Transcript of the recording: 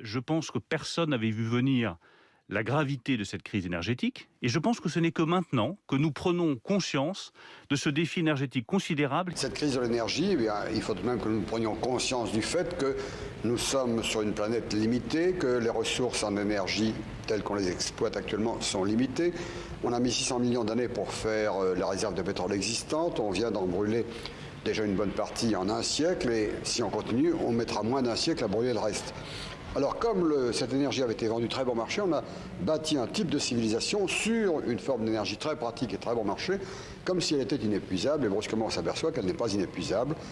Je pense que personne n'avait vu venir la gravité de cette crise énergétique et je pense que ce n'est que maintenant que nous prenons conscience de ce défi énergétique considérable. Cette crise de l'énergie, eh il faut même que nous prenions conscience du fait que nous sommes sur une planète limitée, que les ressources en énergie telles qu'on les exploite actuellement sont limitées. On a mis 600 millions d'années pour faire euh, la réserve de pétrole existante, on vient d'en brûler déjà une bonne partie en un siècle et si on continue, on mettra moins d'un siècle à brûler le reste. Alors comme cette énergie avait été vendue très bon marché, on a bâti un type de civilisation sur une forme d'énergie très pratique et très bon marché, comme si elle était inépuisable, et brusquement on s'aperçoit qu'elle n'est pas inépuisable.